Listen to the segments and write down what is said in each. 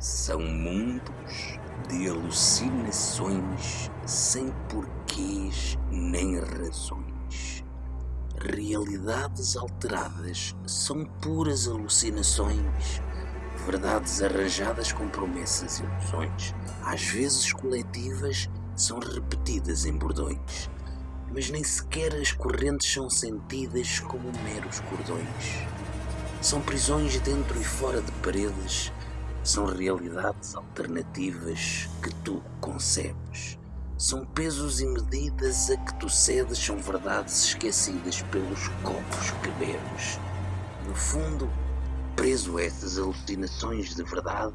São mundos de alucinações sem porquês nem razões. Realidades alteradas são puras alucinações, verdades arranjadas com promessas e ilusões, às vezes coletivas, são repetidas em bordões, mas nem sequer as correntes são sentidas como meros cordões. São prisões dentro e fora de paredes são realidades alternativas que tu concebes. São pesos e medidas a que tu cedes, são verdades esquecidas pelos copos que bebes. No fundo, preso a essas alucinações de verdade.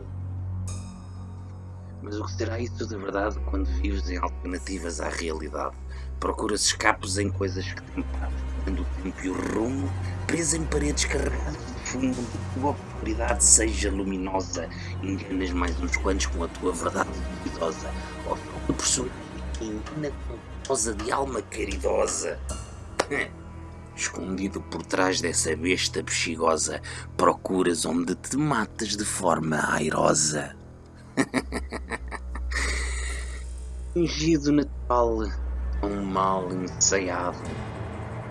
Mas o que será isso de verdade quando vives em alternativas à realidade? Procuras escapos em coisas que te impactam o tempo e o rumo, preso em paredes carregadas fundo a tua obscuridade seja luminosa, enganas mais uns quantos com a tua verdade duvidosa, ou tua personagem que engana com de alma caridosa. Escondido por trás dessa besta bexigosa, procuras onde te matas de forma airosa. Fingido natural, tão mal ensaiado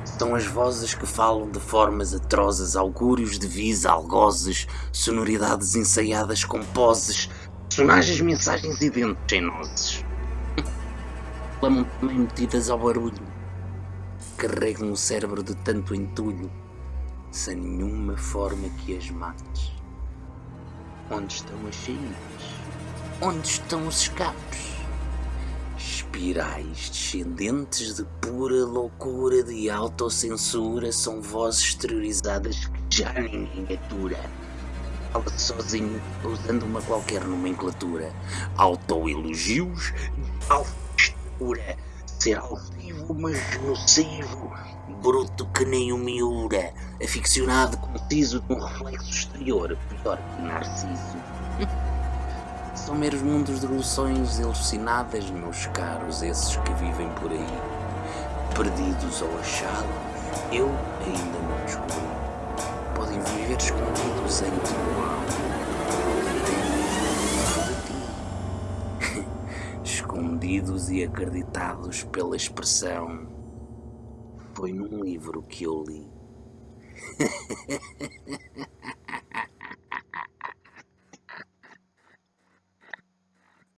são as vozes que falam de formas atrozes, augúrios de vis, algozes, sonoridades ensaiadas com poses, personagens, mensagens e dentes em nozes. Clamam também metidas ao barulho, carregam o cérebro de tanto entulho, sem nenhuma forma que as mates. Onde estão as saídas? Onde estão os escapes? Espirais descendentes de pura loucura de autocensura são vozes exteriorizadas que já ninguém atura. Fala sozinho, usando uma qualquer nomenclatura. Autoelogios de alta Ser altivo, mas nocivo. Bruto que nem o miura. Aficionado, conciso de um reflexo exterior. Pior que Narciso. São meros mundos de ilusões alucinadas, meus caros, esses que vivem por aí. Perdidos ou achados, eu ainda não descobri. Podem viver escondidos em ti. Escondidos e acreditados pela expressão. Foi num livro que eu li.